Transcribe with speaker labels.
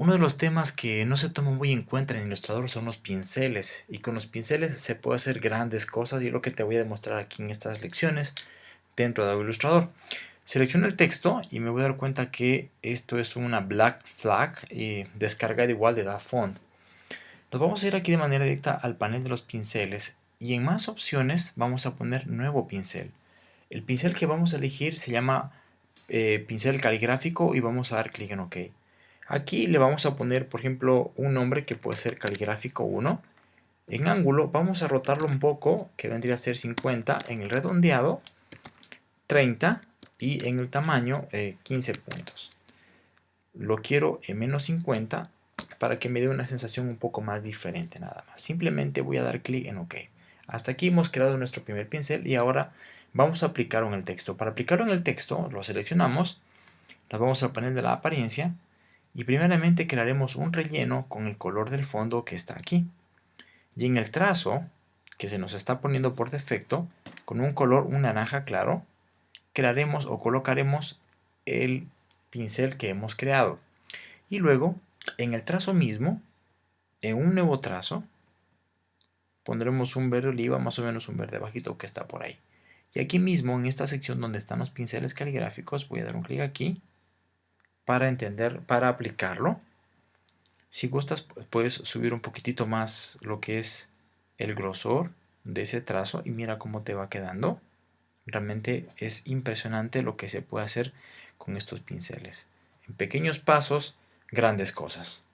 Speaker 1: Uno de los temas que no se toma muy en cuenta en Illustrator son los pinceles y con los pinceles se puede hacer grandes cosas y es lo que te voy a demostrar aquí en estas lecciones dentro de Illustrator. Selecciono el texto y me voy a dar cuenta que esto es una black flag y descarga igual de that font. Nos vamos a ir aquí de manera directa al panel de los pinceles y en más opciones vamos a poner nuevo pincel. El pincel que vamos a elegir se llama eh, pincel caligráfico y vamos a dar clic en OK. Aquí le vamos a poner, por ejemplo, un nombre que puede ser caligráfico 1. En ángulo vamos a rotarlo un poco, que vendría a ser 50. En el redondeado, 30. Y en el tamaño, 15 eh, puntos. Lo quiero en menos 50 para que me dé una sensación un poco más diferente nada más. Simplemente voy a dar clic en OK. Hasta aquí hemos creado nuestro primer pincel y ahora vamos a aplicarlo en el texto. Para aplicarlo en el texto, lo seleccionamos, nos vamos al panel de la apariencia y primeramente crearemos un relleno con el color del fondo que está aquí. Y en el trazo, que se nos está poniendo por defecto, con un color un naranja claro, crearemos o colocaremos el pincel que hemos creado. Y luego, en el trazo mismo, en un nuevo trazo, pondremos un verde oliva, más o menos un verde bajito que está por ahí. Y aquí mismo, en esta sección donde están los pinceles caligráficos, voy a dar un clic aquí para entender, para aplicarlo. Si gustas, puedes subir un poquitito más lo que es el grosor de ese trazo y mira cómo te va quedando. Realmente es impresionante lo que se puede hacer con estos pinceles. En pequeños pasos, grandes cosas.